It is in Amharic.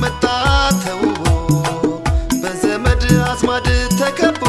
መጣ ተውቦ በዘመድ አዝማድ ተከቦ